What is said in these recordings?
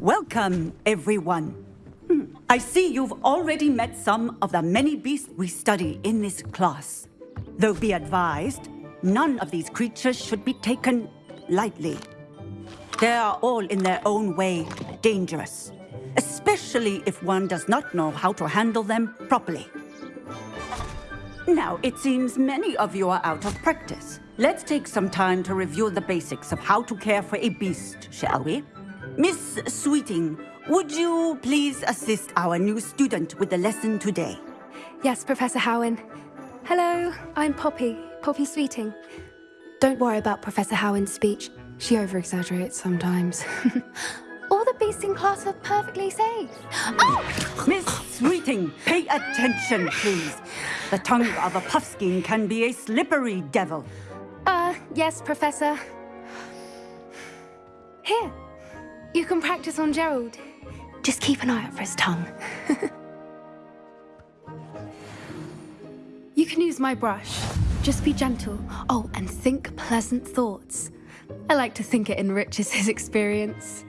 Welcome, everyone. Hmm, I see you've already met some of the many beasts we study in this class. Though be advised, none of these creatures should be taken lightly. They are all in their own way dangerous, especially if one does not know how to handle them properly. Now, it seems many of you are out of practice. Let's take some time to review the basics of how to care for a beast, shall we? Miss Sweeting, would you please assist our new student with the lesson today? Yes, Professor Howin. Hello, I'm Poppy, Poppy Sweeting. Don't worry about Professor Howin's speech. She over-exaggerates sometimes. All the beasts in class are perfectly safe. Oh! Miss Sweeting, pay attention, please. The tongue of a puffskein can be a slippery devil. Uh, yes, Professor. Here, you can practice on Gerald. Just keep an eye out for his tongue. you can use my brush. Just be gentle. Oh, and think pleasant thoughts. I like to think it enriches his experience.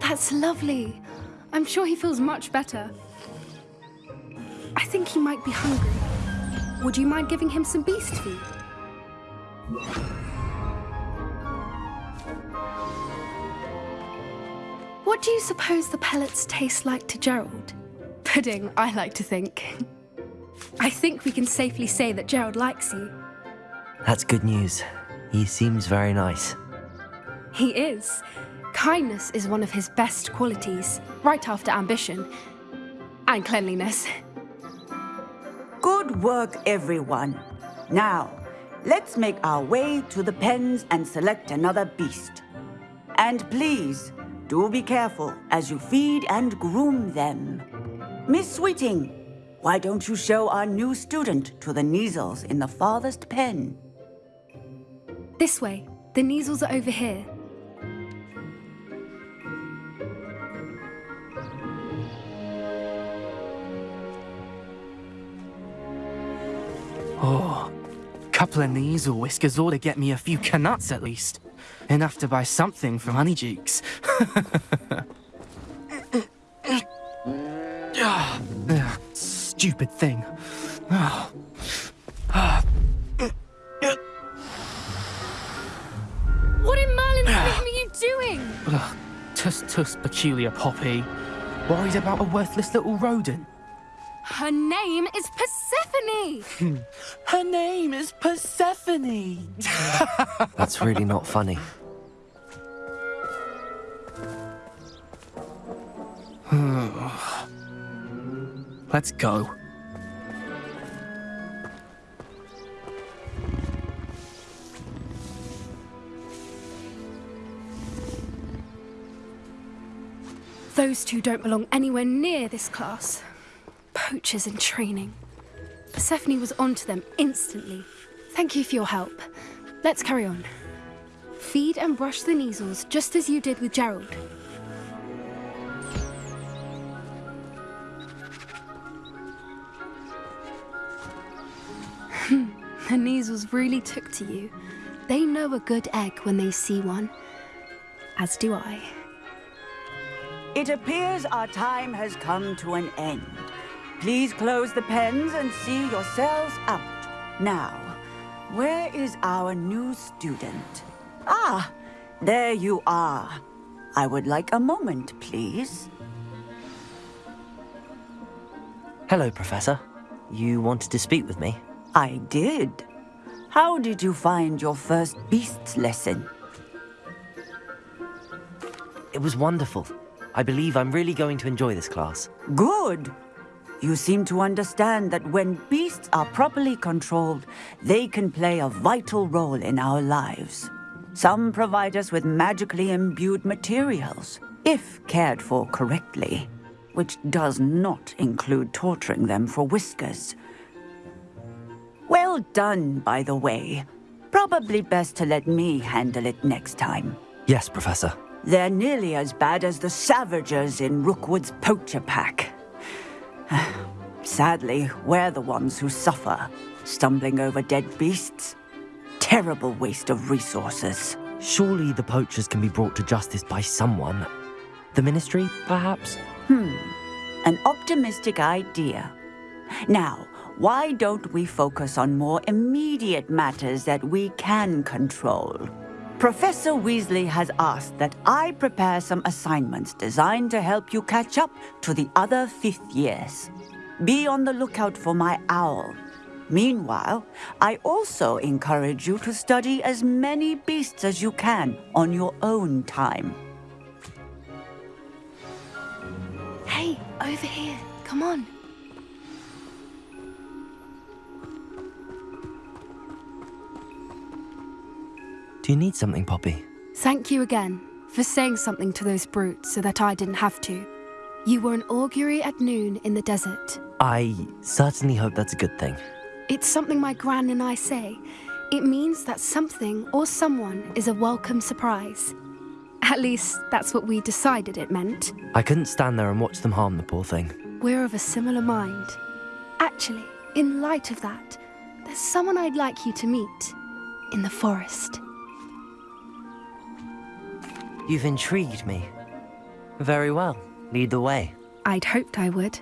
That's lovely. I'm sure he feels much better. I think he might be hungry. Would you mind giving him some beast food? What do you suppose the pellets taste like to Gerald? Pudding, I like to think. I think we can safely say that Gerald likes you. That's good news. He seems very nice. He is. Kindness is one of his best qualities, right after ambition. And cleanliness. Good work, everyone. Now, let's make our way to the pens and select another beast. And please, do be careful as you feed and groom them. Miss Sweeting, why don't you show our new student to the Kneazles in the farthest pen? This way. The Kneazles are over here. Couple of Kneazle whiskers ought to get me a few Knuts at least. Enough to buy something from Honeydukes. Stupid thing. What in Merlin's name are you doing? Tuss tuss peculiar poppy. Worried about a worthless little rodent. Her name is Persephone! Her name is Persephone! That's really not funny. Let's go. Those two don't belong anywhere near this class. Poachers in training. Persephone was onto them instantly. Thank you for your help. Let's carry on. Feed and brush the Kneazles just as you did with Gerald. Hmm, the Kneazles really took to you. They know a good egg when they see one. As do I. It appears our time has come to an end. Please close the pens and see yourselves out. Now, where is our new student? Ah, there you are. I would like a moment, please. Hello, Professor. You wanted to speak with me? I did. How did you find your first beasts lesson? It was wonderful. I believe I'm really going to enjoy this class. Good. You seem to understand that when beasts are properly controlled, they can play a vital role in our lives. Some provide us with magically imbued materials, if cared for correctly, which does not include torturing them for whiskers. Well done, by the way. Probably best to let me handle it next time. Yes, Professor. They're nearly as bad as the Savagers in Rookwood's poacher pack. Sadly, we're the ones who suffer, stumbling over dead beasts. Terrible waste of resources. Surely the poachers can be brought to justice by someone. The ministry, perhaps? Hmm, an optimistic idea. Now, why don't we focus on more immediate matters that we can control? Professor Weasley has asked that I prepare some assignments designed to help you catch up to the other fifth years. Be on the lookout for my owl. Meanwhile, I also encourage you to study as many beasts as you can on your own time. Hey, over here. Come on. Do you need something, Poppy? Thank you again for saying something to those brutes so that I didn't have to. You were an Augurey at noon in the desert. I certainly hope that's a good thing. It's something my gran and I say. It means that something or someone is a welcome surprise. At least, that's what we decided it meant. I couldn't stand there and watch them harm the poor thing. We're of a similar mind. Actually, in light of that, there's someone I'd like you to meet in the forest. You've intrigued me. Very well. Lead the way. I'd hoped I would.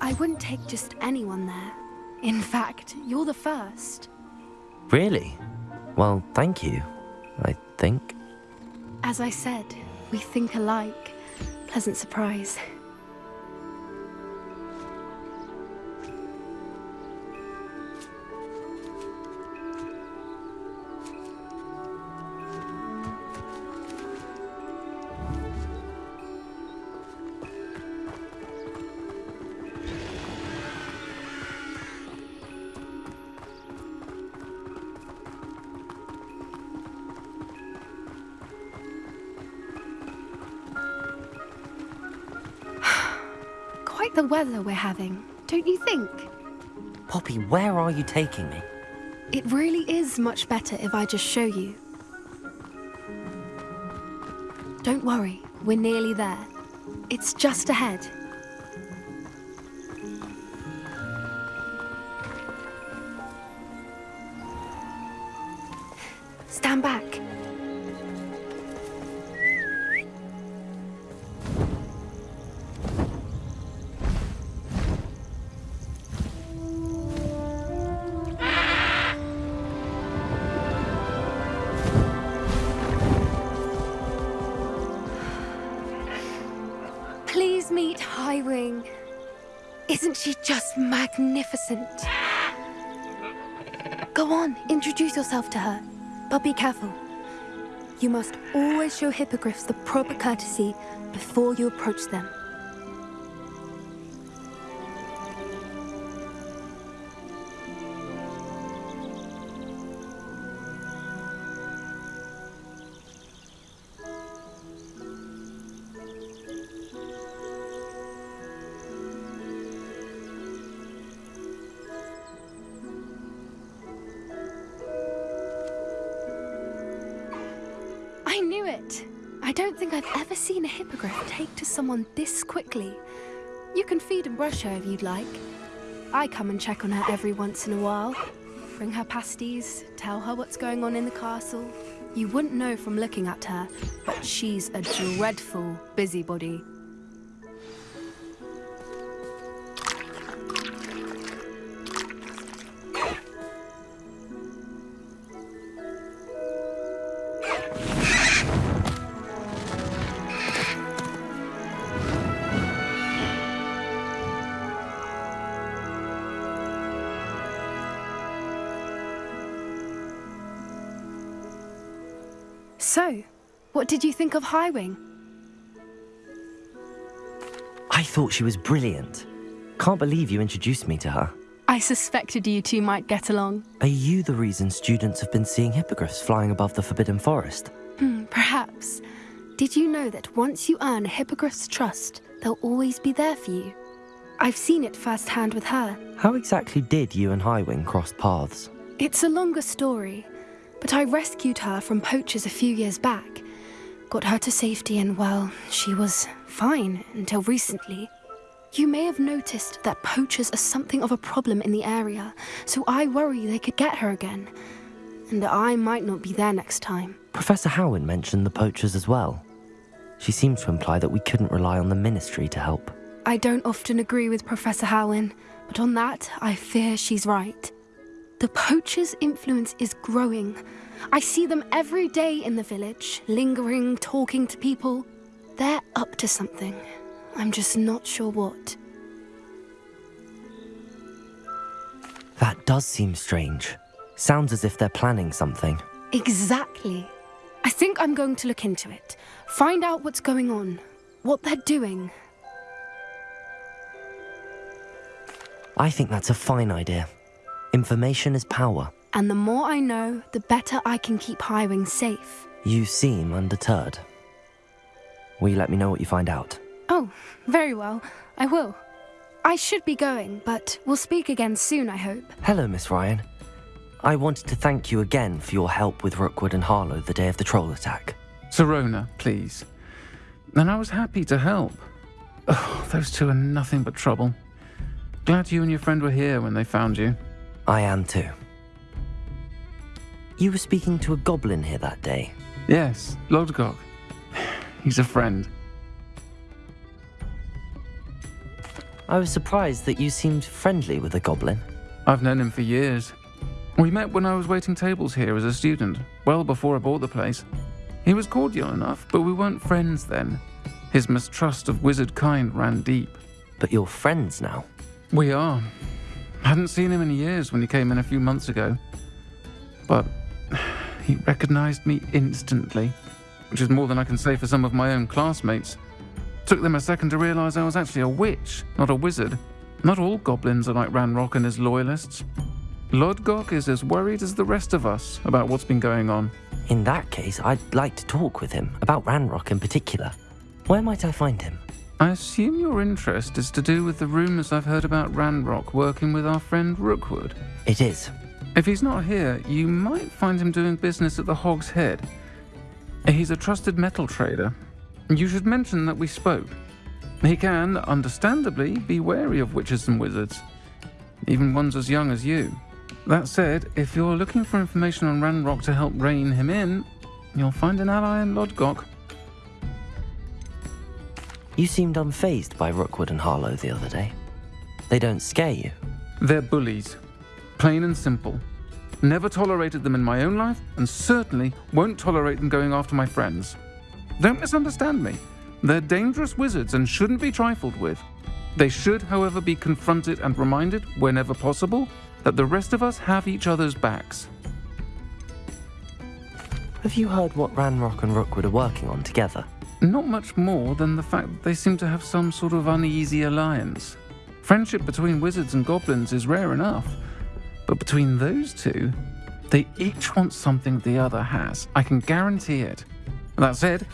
I wouldn't take just anyone there. In fact, you're the first. Really? Well, thank you. I think. As I said, we think alike. Pleasant surprise. Quite the weather we're having, don't you think? Poppy, where are you taking me? It really is much better if I just show you. Don't worry, we're nearly there. It's just ahead. Yourself to her. But be careful. You must always show hippogriffs the proper courtesy before you approach them. Someone this quickly. You can feed and brush her if you'd like. I come and check on her every once in a while. Bring her pasties, tell her what's going on in the castle. You wouldn't know from looking at her, but she's a dreadful busybody. Did you think of Highwing? I thought she was brilliant. Can't believe you introduced me to her. I suspected you two might get along. Are you the reason students have been seeing hippogriffs flying above the Forbidden Forest? Hmm, perhaps. Did you know that once you earn a hippogriff's trust, they'll always be there for you? I've seen it firsthand with her. How exactly did you and Highwing cross paths? It's a longer story, but I rescued her from poachers a few years back. Got her to safety, and well, she was fine until recently. You may have noticed that poachers are something of a problem in the area, so I worry they could get her again. And that I might not be there next time. Professor Howin mentioned the poachers as well. She seems to imply that we couldn't rely on the ministry to help. I don't often agree with Professor Howin, but on that, I fear she's right. The poachers' influence is growing. I see them every day in the village, lingering, talking to people. They're up to something. I'm just not sure what. That does seem strange. Sounds as if they're planning something. Exactly. I think I'm going to look into it. Find out what's going on, what they're doing. I think that's a fine idea. Information is power. And the more I know, the better I can keep Highwing safe. You seem undeterred. Will you let me know what you find out? Oh, very well. I will. I should be going, but we'll speak again soon, I hope. Hello, Miss Ryan. I wanted to thank you again for your help with Rookwood and Harlow the day of the troll attack. Sirona, please. And I was happy to help. Oh, those two are nothing but trouble. Glad you and your friend were here when they found you. I am too. You were speaking to a goblin here that day. Yes, Lodgok. He's a friend. I was surprised that you seemed friendly with the goblin. I've known him for years. We met when I was waiting tables here as a student, well before I bought the place. He was cordial enough, but we weren't friends then. His mistrust of wizard kind ran deep. But you're friends now. We are. I hadn't seen him in years when he came in a few months ago. But he recognized me instantly, which is more than I can say for some of my own classmates. Took them a second to realize I was actually a witch, not a wizard. Not all goblins are like Ranrock and his loyalists. Lodgok is as worried as the rest of us about what's been going on. In that case, I'd like to talk with him, about Ranrock in particular. Where might I find him? I assume your interest is to do with the rumors I've heard about Ranrock working with our friend Rookwood. It is. If he's not here, you might find him doing business at the Hog's Head. He's a trusted metal trader. You should mention that we spoke. He can, understandably, be wary of witches and wizards, even ones as young as you. That said, if you're looking for information on Ranrock to help rein him in, you'll find an ally in Lodgok. You seemed unfazed by Rookwood and Harlow the other day. They don't scare you. They're bullies. Plain and simple. Never tolerated them in my own life, and certainly won't tolerate them going after my friends. Don't misunderstand me. They're dangerous wizards and shouldn't be trifled with. They should, however, be confronted and reminded, whenever possible, that the rest of us have each other's backs. Have you heard what Ranrock and Rookwood are working on together? Not much more than the fact that they seem to have some sort of uneasy alliance. Friendship between wizards and goblins is rare enough, but between those two, they each want something the other has. I can guarantee it. That said,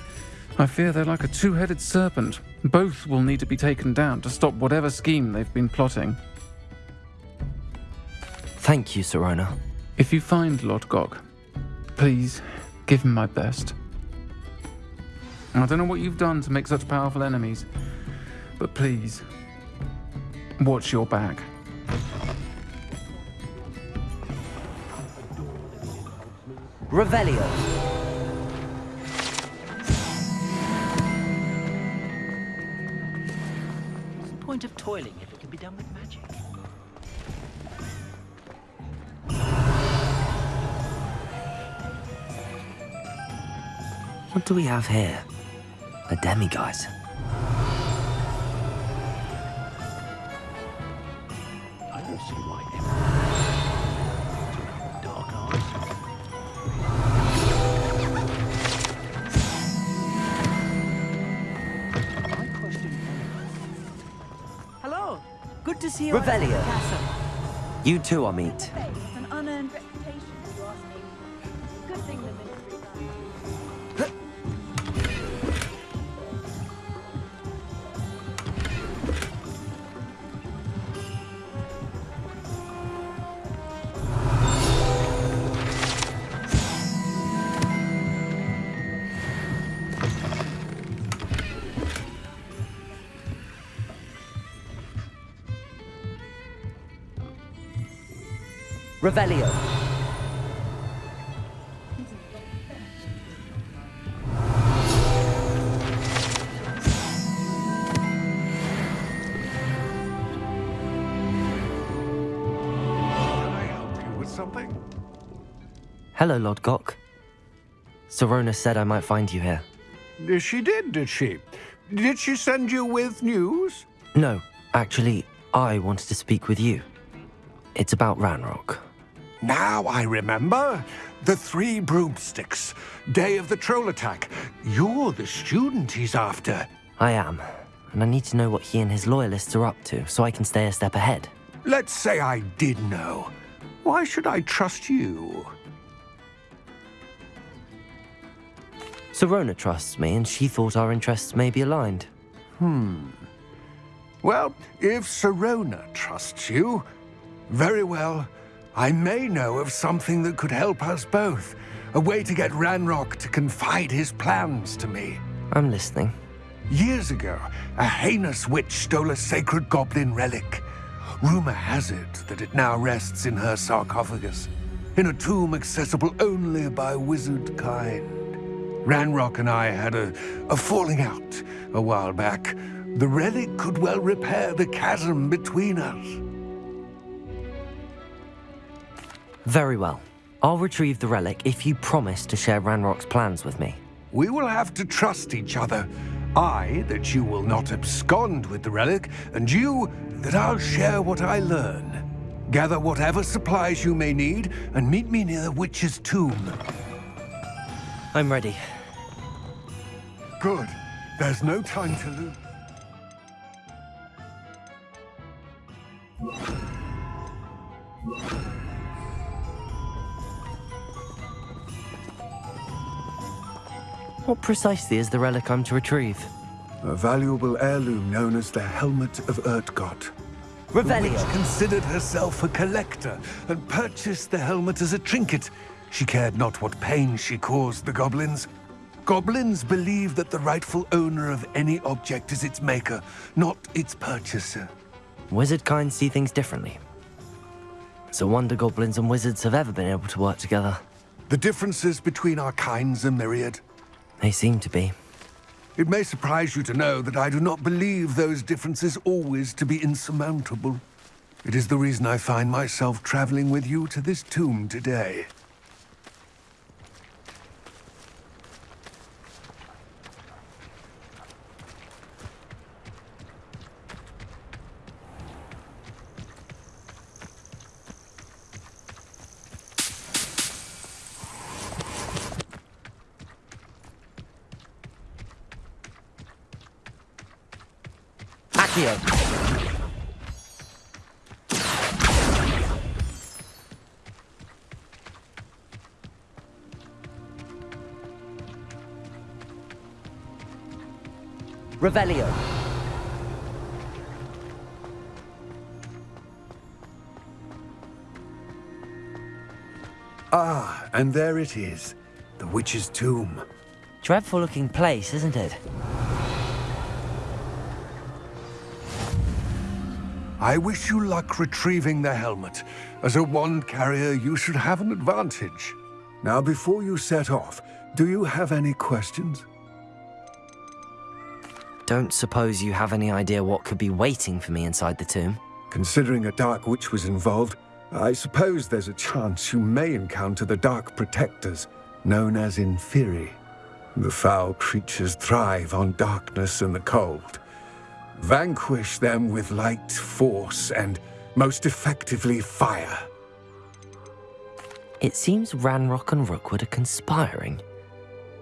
I fear they're like a two headed serpent. Both will need to be taken down to stop whatever scheme they've been plotting. Thank you, Sirona. If you find Lord Lodgok, please give him my best. I don't know what you've done to make such powerful enemies, but please, watch your back. Revelio. What's the point of toiling if it can be done with magic? What do we have here? A demiguise. Revelio. You too are Revelio. Can I help you with something? Hello, Lodgok. Sirona said I might find you here. She did, did she? Did she send you with news? No, actually, I wanted to speak with you. It's about Ranrock. Now I remember. The three broomsticks. Day of the troll attack. You're the student he's after. I am, and I need to know what he and his loyalists are up to so I can stay a step ahead. Let's say I did know. Why should I trust you? Sirona trusts me, and she thought our interests may be aligned. Hmm. Well, if Sirona trusts you, very well. I may know of something that could help us both. A way to get Ranrock to confide his plans to me. I'm listening. Years ago, a heinous witch stole a sacred goblin relic. Rumor has it that it now rests in her sarcophagus, in a tomb accessible only by wizard kind. Ranrock and I had a, a falling out a while back. The relic could well repair the chasm between us. Very well. I'll retrieve the relic if you promise to share Ranrock's plans with me. We will have to trust each other. I, that you will not abscond with the relic, and you, that I'll share what I learn. Gather whatever supplies you may need, and meet me near the witch's tomb. I'm ready. Good. There's no time to lose. What precisely is the relic I'm to retrieve? A valuable heirloom known as the Helmet of Urtgott. The Revelio. witch considered herself a collector and purchased the helmet as a trinket. She cared not what pain she caused the goblins. Goblins believe that the rightful owner of any object is its maker, not its purchaser. Wizard kind see things differently. It's a wonder goblins and wizards have ever been able to work together. The differences between our kinds are myriad. They seem to be. It may surprise you to know that I do not believe those differences always to be insurmountable. It is the reason I find myself traveling with you to this tomb today. Revelio. Ah, and there it is. The witch's tomb. Dreadful looking place, isn't it? I wish you luck retrieving the helmet. As a wand carrier, you should have an advantage. Now, before you set off, do you have any questions? Don't suppose you have any idea what could be waiting for me inside the tomb? Considering a Dark Witch was involved, I suppose there's a chance you may encounter the Dark Protectors, known as Inferi. The foul creatures thrive on darkness and the cold. Vanquish them with light, force, and most effectively fire. It seems Ranrock and Rookwood are conspiring.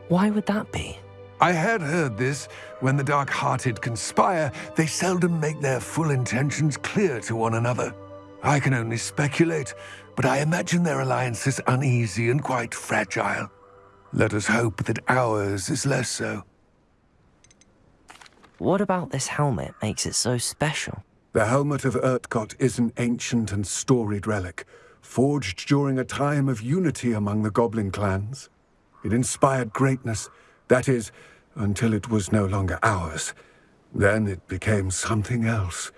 Why would that be? I had heard this. When the dark-hearted conspire, they seldom make their full intentions clear to one another. I can only speculate, but I imagine their alliance is uneasy and quite fragile. Let us hope that ours is less so. What about this helmet makes it so special? The Helmet of Urtgott is an ancient and storied relic, forged during a time of unity among the goblin clans. It inspired greatness, that is, until it was no longer ours. Then it became something else.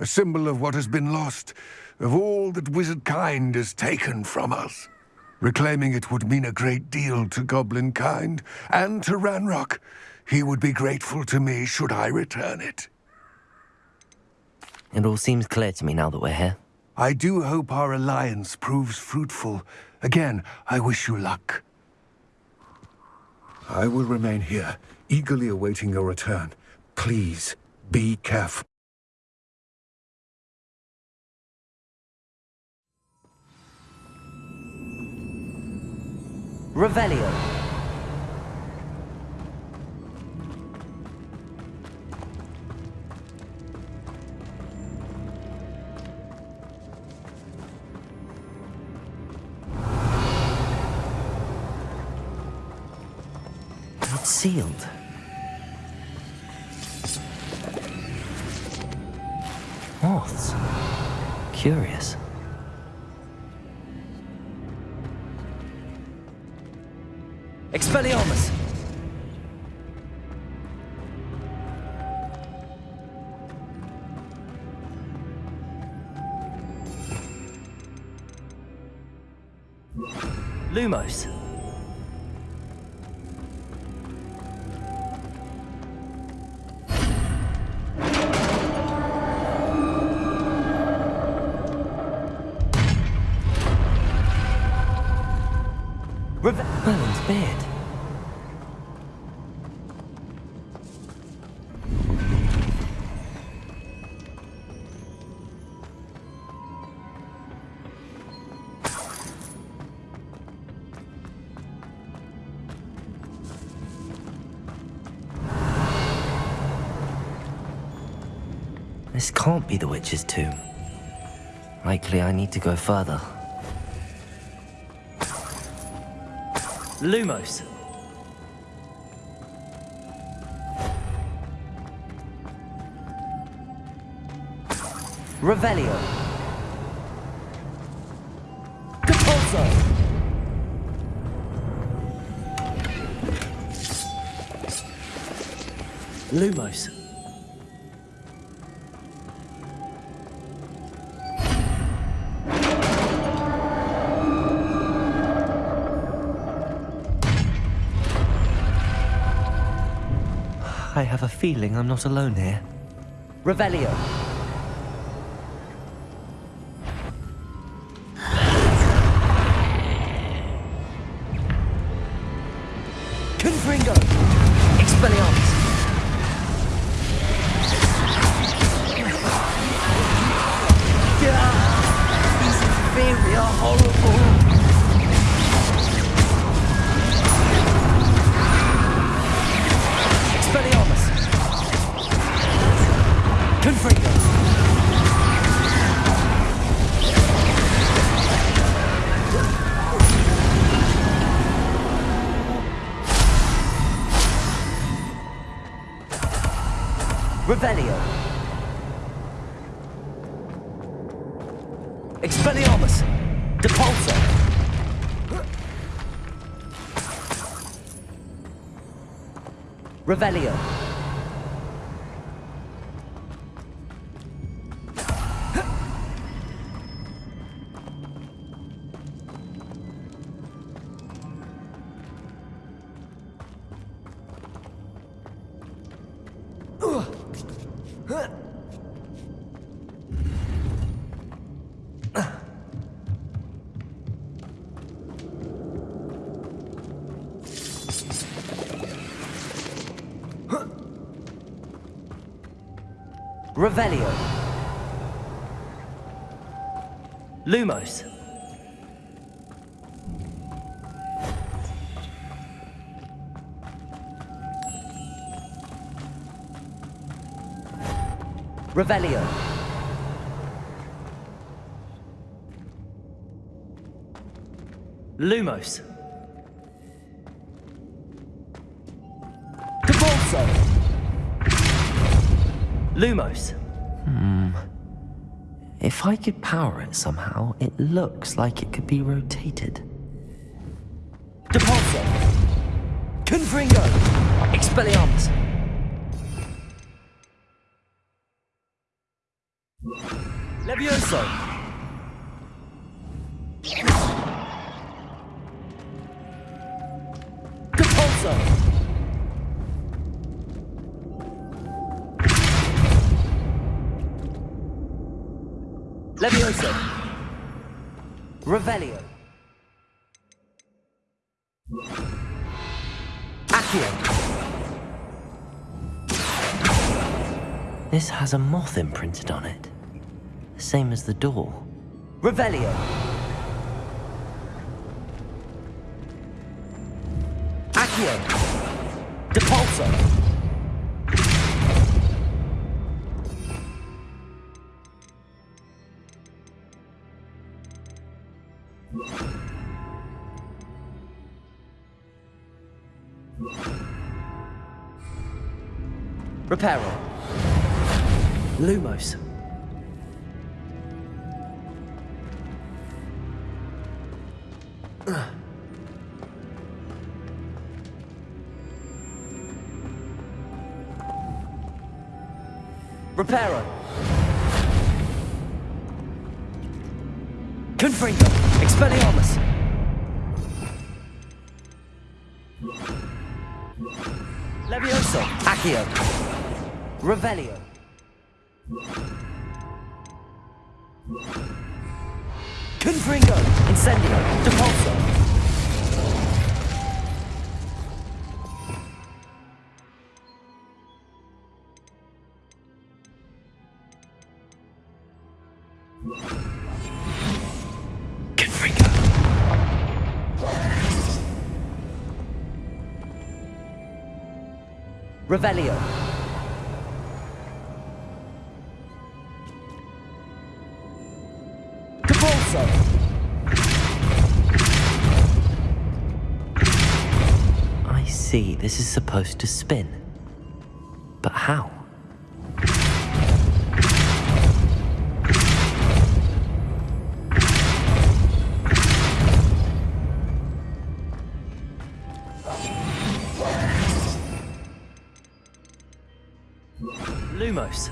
a symbol of what has been lost, of all that wizard kind has taken from us. Reclaiming it would mean a great deal to goblin kind, and to Ranrock. He would be grateful to me should I return it. It all seems clear to me now that we're here. I do hope our alliance proves fruitful. Again, I wish you luck. I will remain here, eagerly awaiting your return. Please, be careful. Revelio. Sealed. Moths. Curious. Expelliarmus! Lumos. This can't be the witch's tomb. Likely I need to go further. Lumos. Revelio. Depulso. Lumos. I have a feeling I'm not alone here. Revelio. Revelio. Expelliarmus. Depulso. Revelio. Revelio. Revelio. Lumos. Depulso. Lumos. Hmm. If I could power it somehow, it looks like it could be rotated. Depulso. Confringo. Expelliarmus. Levioso! Depulso! Levioso! Revelio! Accio! This has a moth imprinted on it. Same as the door. Revelio! Accio! Depulso! Reparo. Lumos. Reparo. Confringo. Expelliarmus. Levioso. Accio. Revelio. Confringo. Incendio. Depulso. Revelio. Depulso. I see. This is supposed to spin. But how? Lumos.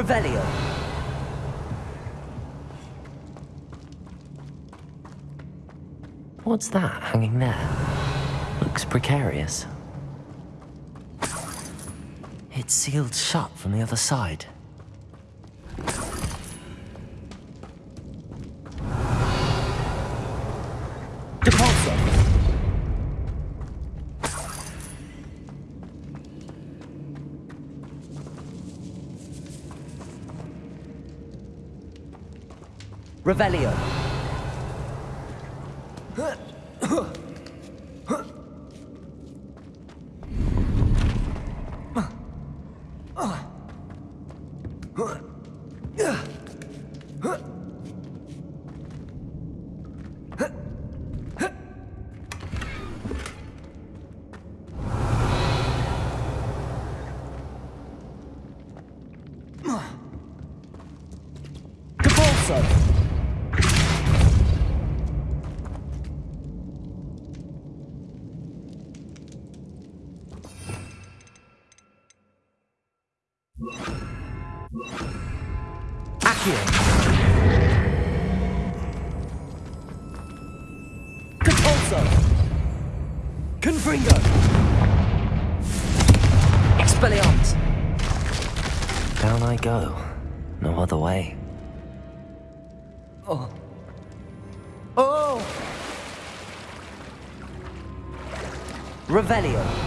Revelio. What's that hanging there? Looks precarious. It's sealed shut from the other side. Revelio. Revelio.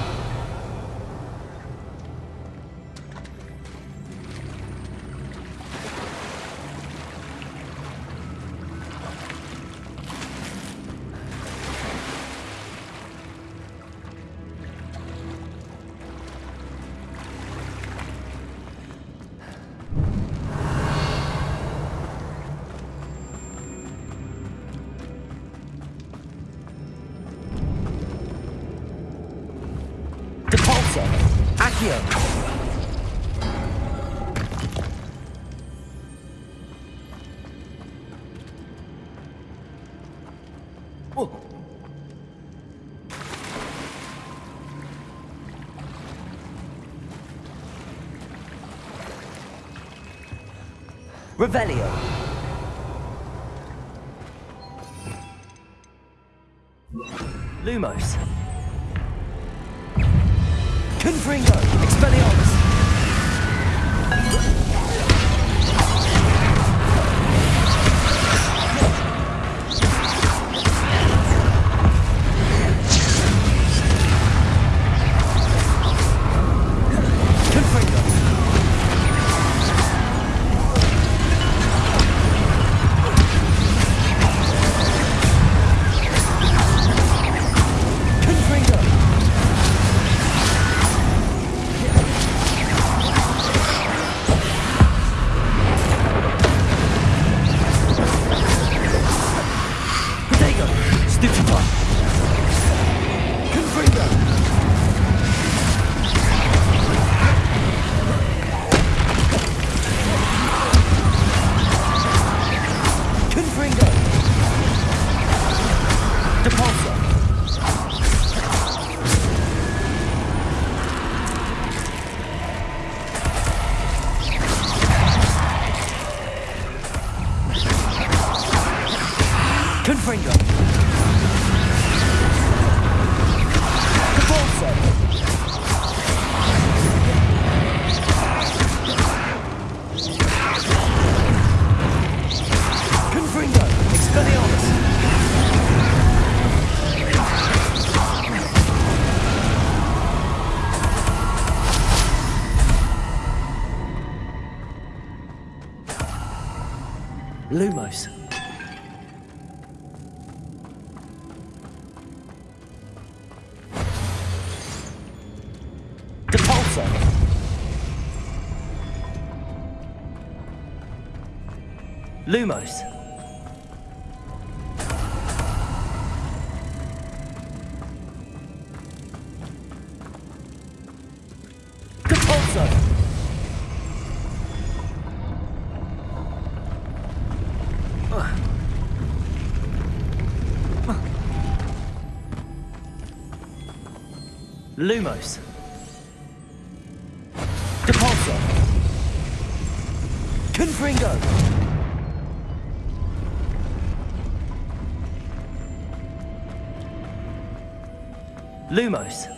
Accio! Oh. Revelio. Lumos. Confringo. Expelliarmus. Lumos. Depulso. Confringo. Lumos.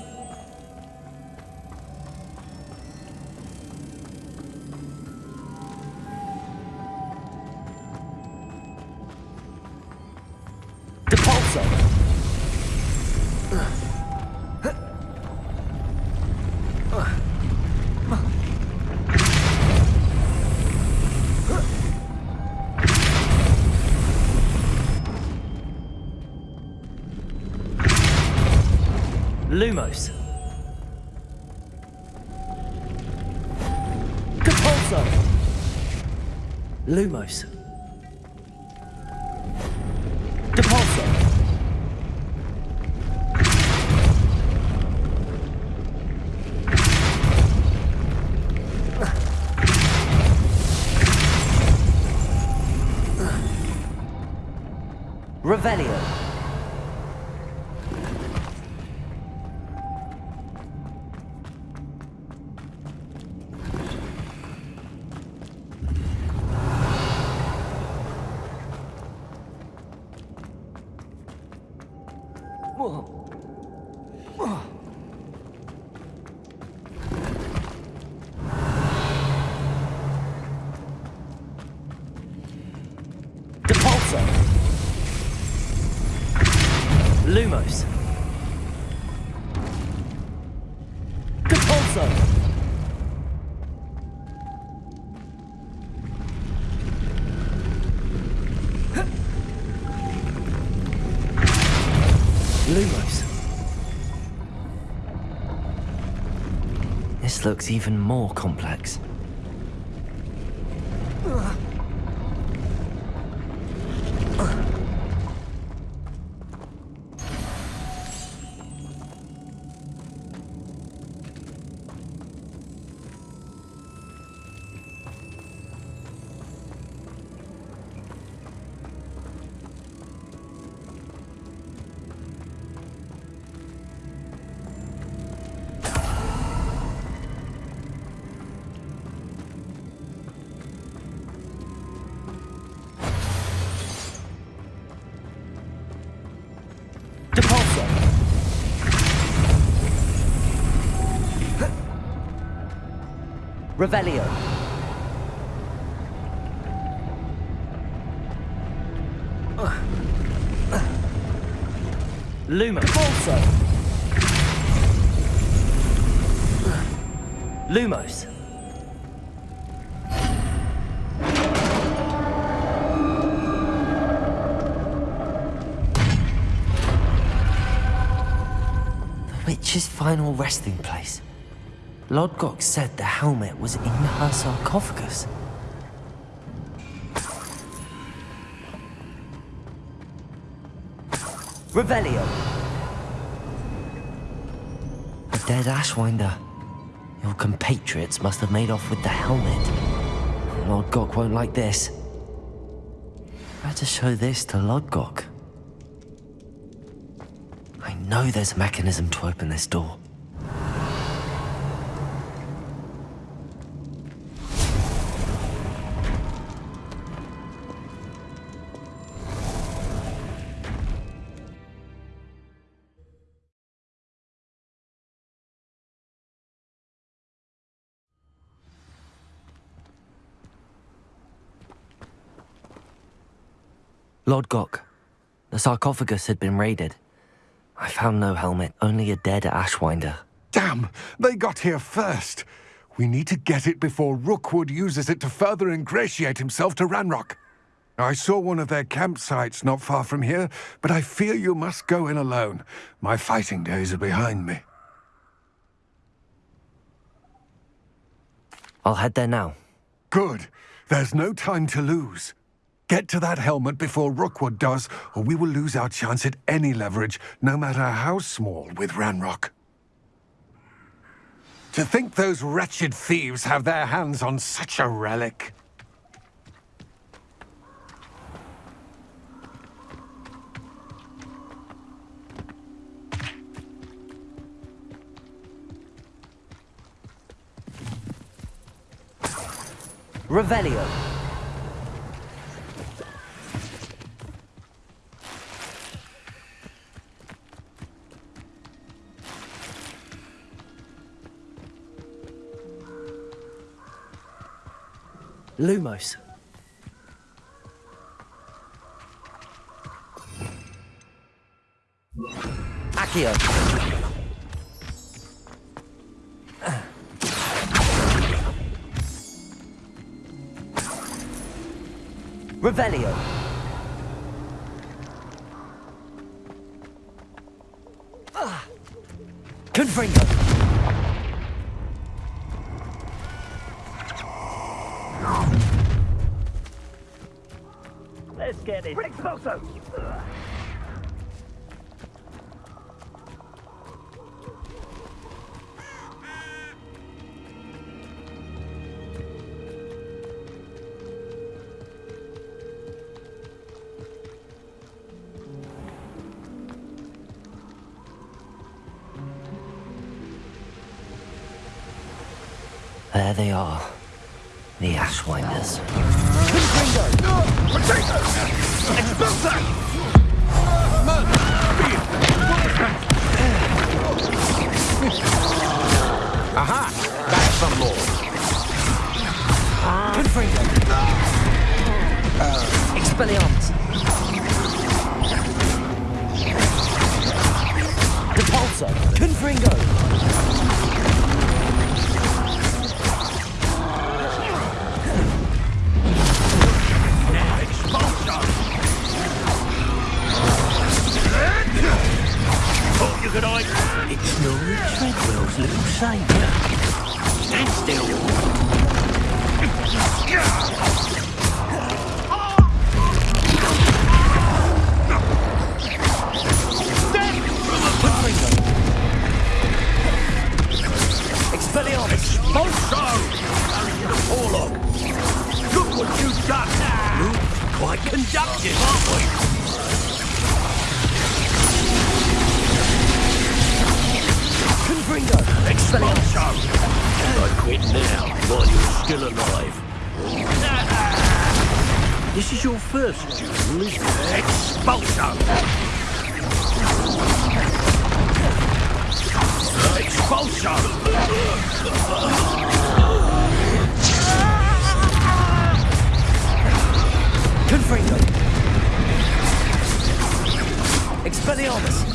Lumos. Depulso. Lumos. Depulso. Revelio. Looks even more complex. Revelio. Lumos. Also. Lumos. The witch's final resting place. Lodgok said the helmet was in her sarcophagus. Revelio. A dead Ashwinder. Your compatriots must have made off with the helmet. Lodgok won't like this. Better show this to Lodgok. I know there's a mechanism to open this door. Lodgok, the sarcophagus had been raided. I found no helmet, only a dead Ashwinder. Damn! They got here first. We need to get it before Rookwood uses it to further ingratiate himself to Ranrock. I saw one of their campsites not far from here, but I fear you must go in alone. My fighting days are behind me. I'll head there now. Good. There's no time to lose. Get to that helmet before Rookwood does, or we will lose our chance at any leverage, no matter how small, with Ranrock. To think those wretched thieves have their hands on such a relic. Revelio. Lumos. Accio. Revelio. Ashwinders. Aha! That's some more. Confringo. Expelliarmus. Depulso. Confringo. Could hide. It's Snorri Treadwell's little saviour. Stand still. Expelliarmus. Monstro! Orlog! Look what you've done! Look, quite conductive, aren't we? Ringo! Excellent show! I quit now, while you're still alive. This is your first duel, is Expulsion! it? Expulso! Expulso! Confringo! Expelliarmus!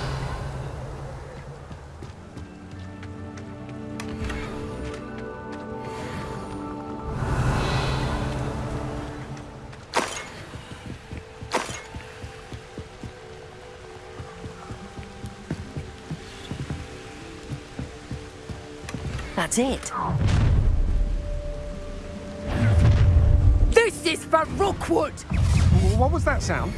That's it. This is for Rookwood! What was that sound?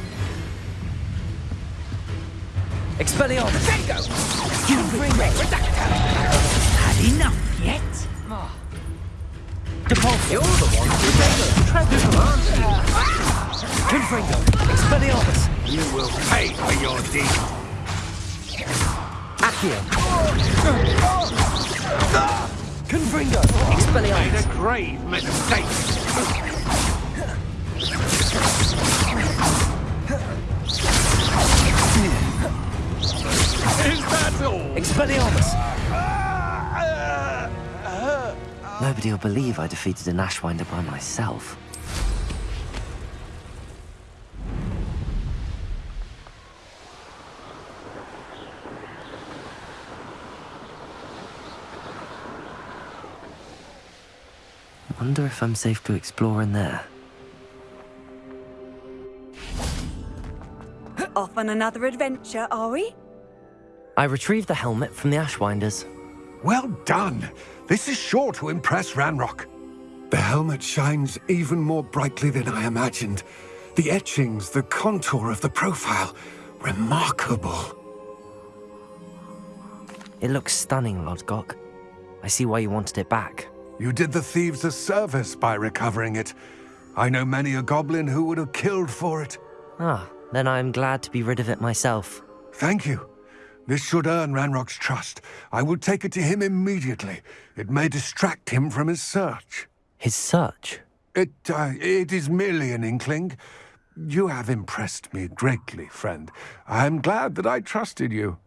Expelliarmus! Bingo! You bring Redactor! Had enough yet? Ah. Depulso! You're the one who made us treasure, aren't you? Confringo! Expelliarmus! You will pay for your deed. Accio! Ah. Ah. Confringo! Expelliarmus! a grave mistake. Is that all? Expelliarmus! Ah! Nobody will believe I defeated an Ashwinder by myself. Wonder if I'm safe to explore in there. Off on another adventure, are we? I retrieved the helmet from the Ashwinders. Well done. This is sure to impress Ranrock. The helmet shines even more brightly than I imagined. The etchings, the contour of the profile, remarkable. It looks stunning, Lodgok. I see why you wanted it back. You did the thieves a service by recovering it. I know many a goblin who would have killed for it. Ah, then I'm glad to be rid of it myself. Thank you. This should earn Ranrock's trust. I will take it to him immediately. It may distract him from his search. His search? It, uh, it is merely an inkling. You have impressed me greatly, friend. I am glad that I trusted you.